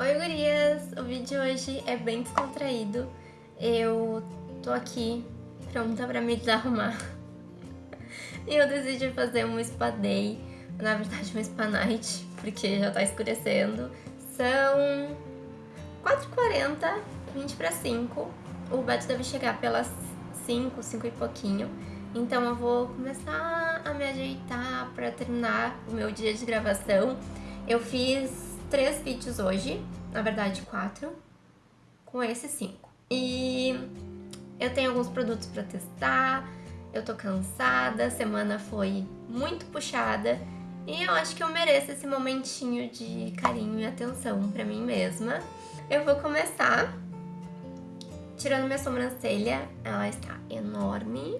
Oi gurias! O vídeo de hoje é bem descontraído. Eu tô aqui pronta pra me desarrumar. E eu decidi fazer um spa day, na verdade um spa night, porque já tá escurecendo. São 4h40, 20 para 5. O Beto deve chegar pelas 5, 5 e pouquinho. Então eu vou começar a me ajeitar para terminar o meu dia de gravação. Eu fiz três vídeos hoje, na verdade quatro, com esses cinco. E eu tenho alguns produtos para testar, eu tô cansada, a semana foi muito puxada e eu acho que eu mereço esse momentinho de carinho e atenção pra mim mesma. Eu vou começar tirando minha sobrancelha, ela está enorme,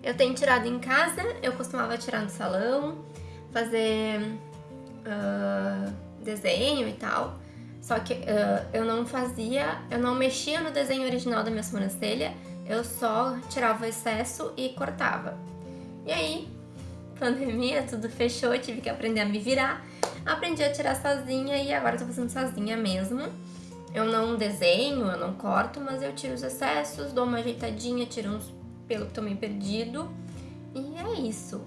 eu tenho tirado em casa, eu costumava tirar no salão, fazer uh, desenho e tal. Só que uh, eu não fazia, eu não mexia no desenho original da minha sobrancelha, eu só tirava o excesso e cortava. E aí, pandemia, tudo fechou, tive que aprender a me virar. Aprendi a tirar sozinha e agora tô fazendo sozinha mesmo. Eu não desenho, eu não corto, mas eu tiro os excessos, dou uma ajeitadinha, tiro uns pelo que tô meio perdido. E é isso.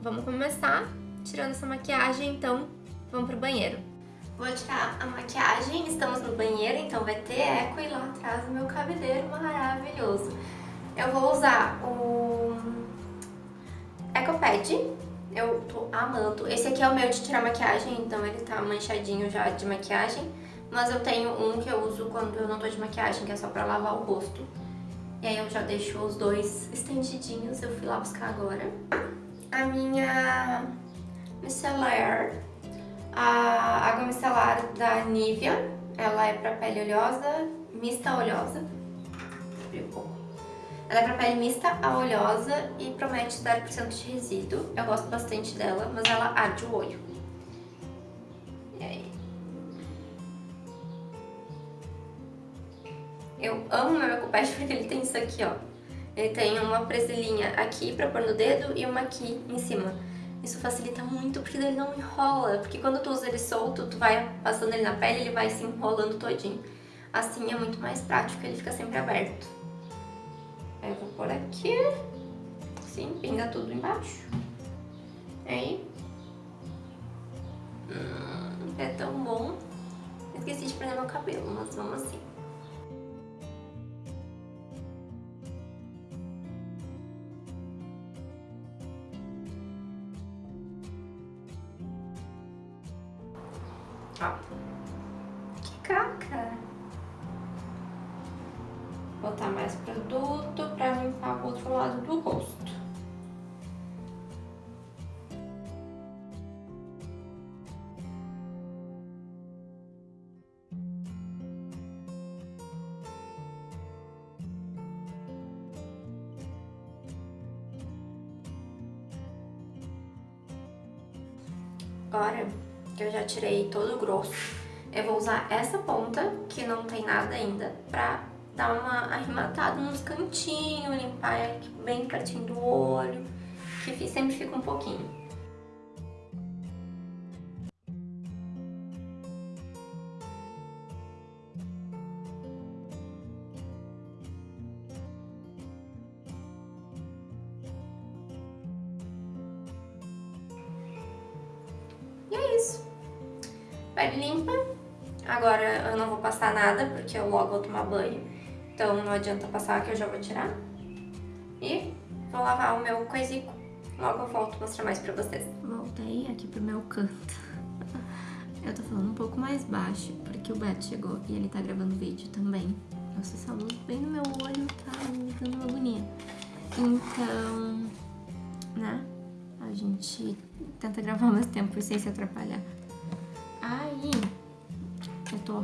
Vamos começar tirando essa maquiagem, então vamos pro banheiro. Vou tirar a maquiagem, estamos no banheiro, então vai ter eco e lá atrás o meu cabeleiro maravilhoso. Eu vou usar o EcoPad, eu tô amando. Esse aqui é o meu de tirar maquiagem, então ele tá manchadinho já de maquiagem. Mas eu tenho um que eu uso quando eu não tô de maquiagem, que é só pra lavar o rosto. E aí eu já deixo os dois estendidinhos, eu fui lá buscar agora. A minha micelar, a água micelar da Nivea, ela é pra pele oleosa, mista oleosa. Ela é pra pele mista a oleosa e promete 0% de resíduo. Eu gosto bastante dela, mas ela arde o olho. Eu amo meu Ecopad porque ele tem isso aqui, ó. Ele tem uma presilhinha aqui pra pôr no dedo e uma aqui em cima. Isso facilita muito porque ele não enrola, porque quando tu usa ele solto, tu vai passando ele na pele, ele vai se enrolando todinho. Assim é muito mais prático, ele fica sempre aberto. Aí eu vou pôr aqui, assim, pinga tudo embaixo. Aí. Hum, é tão bom. Esqueci de prender meu cabelo, mas vamos assim. Que caca. Botar mais produto pra limpar o outro lado do rosto. Agora eu já tirei todo o grosso. Eu vou usar essa ponta, que não tem nada ainda, pra dar uma arrematada nos cantinhos, limpar aqui bem pertinho do olho, que sempre fica um pouquinho. Pele limpa. Agora eu não vou passar nada, porque eu logo vou tomar banho. Então não adianta passar que eu já vou tirar. E vou lavar o meu coisico. Logo eu volto mostrar mais pra vocês. Voltei aqui pro meu canto. Eu tô falando um pouco mais baixo, porque o Beto chegou e ele tá gravando vídeo também. Nossa, essa luz bem no meu olho tá me dando uma agonia. Então, né, a gente tenta gravar mais tempo sem se atrapalhar.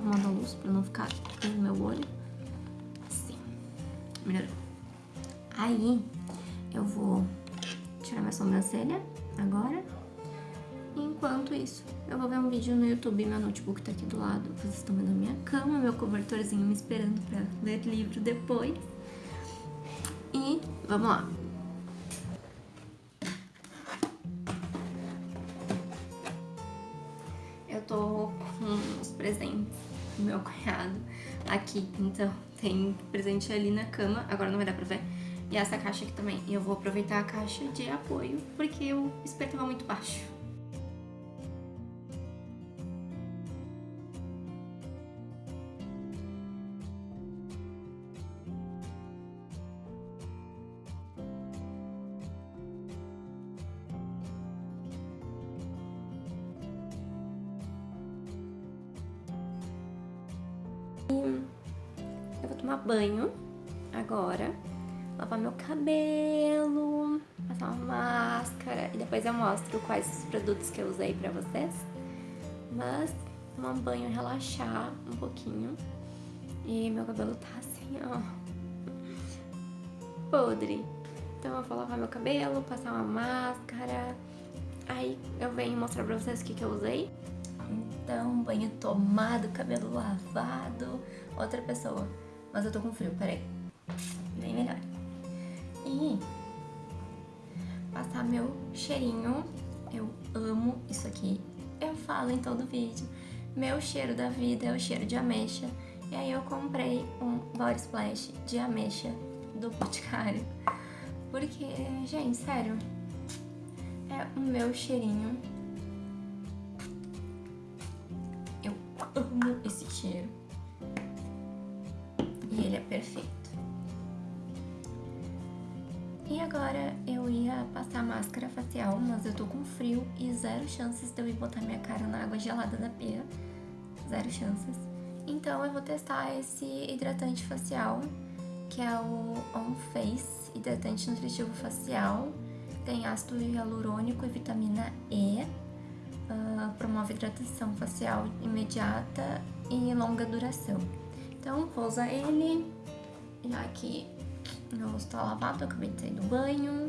Arrumando a luz pra não ficar no meu olho. Assim, melhorou. Aí, eu vou tirar minha sobrancelha agora. Enquanto isso, eu vou ver um vídeo no YouTube, meu notebook tá aqui do lado. Vocês estão vendo a minha cama, meu cobertorzinho me esperando pra ler livro depois. E vamos lá. Eu tô com os presentes meu cunhado aqui. Então tem presente ali na cama, agora não vai dar pra ver. E essa caixa aqui também. E eu vou aproveitar a caixa de apoio, porque o espelho tava muito baixo. Eu vou tomar banho agora, lavar meu cabelo, passar uma máscara e depois eu mostro quais os produtos que eu usei pra vocês. Mas tomar um banho, relaxar um pouquinho. E meu cabelo tá assim, ó, podre. Então eu vou lavar meu cabelo, passar uma máscara, aí eu venho mostrar pra vocês o que, que eu usei. Então, banho tomado, cabelo lavado, outra pessoa. Mas eu tô com frio, peraí. Bem melhor. E passar meu cheirinho. Eu amo isso aqui. Eu falo em todo vídeo. Meu cheiro da vida é o cheiro de ameixa. E aí eu comprei um body splash de ameixa do Boticário. Porque, gente, sério, é o meu cheirinho cheiro. E ele é perfeito. E agora eu ia passar máscara facial, mas eu tô com frio e zero chances de eu ir botar minha cara na água gelada da pia. Zero chances. Então eu vou testar esse hidratante facial, que é o On Face Hidratante Nutritivo Facial. Tem ácido hialurônico e vitamina E uh, promove hidratação facial imediata e longa duração. Então, vou usar ele, já que meu rosto tá lavado, acabei de sair do banho.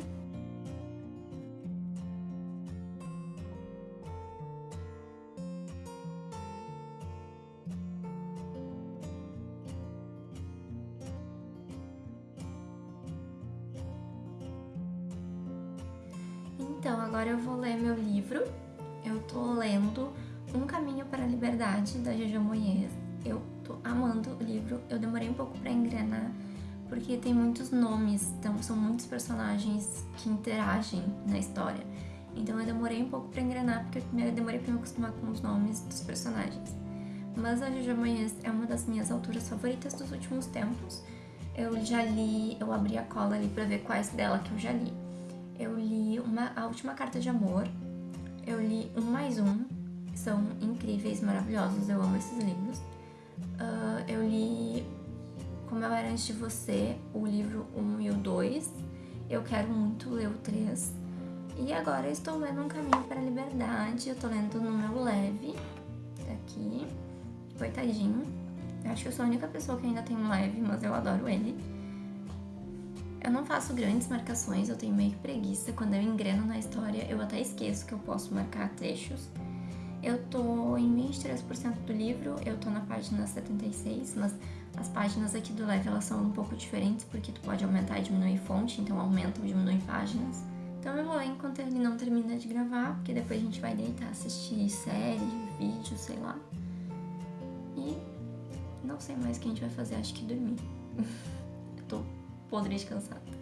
Então, agora eu vou ler meu livro eu tô lendo Um Caminho para a Liberdade, da Jojo Moyes. Eu tô amando o livro, eu demorei um pouco pra engrenar, porque tem muitos nomes, então são muitos personagens que interagem na história. Então eu demorei um pouco pra engrenar, porque eu demorei pra me acostumar com os nomes dos personagens. Mas a Jojo Moyes é uma das minhas autoras favoritas dos últimos tempos. Eu já li, eu abri a cola ali pra ver quais dela que eu já li. Eu li uma, A Última Carta de Amor, eu li um mais um, são incríveis, maravilhosos, eu amo esses livros. Uh, eu li Como Eu Era Antes de Você, o livro 1 e o 2. Eu quero muito ler o 3. E agora eu estou lendo Um Caminho para a Liberdade, eu tô lendo no meu leve, aqui, coitadinho. Acho que eu sou a única pessoa que ainda tem um leve, mas eu adoro ele. Eu não faço grandes marcações, eu tenho meio que preguiça. Quando eu engreno na história, eu até esqueço que eu posso marcar trechos. Eu tô em 23% do livro, eu tô na página 76, mas as páginas aqui do Leve elas são um pouco diferentes, porque tu pode aumentar e diminuir fonte, então aumenta ou diminui páginas. Então eu vou ler enquanto ele não termina de gravar, porque depois a gente vai deitar, assistir série, vídeo, sei lá. E não sei mais o que a gente vai fazer, acho que dormir. eu tô podre de cansado.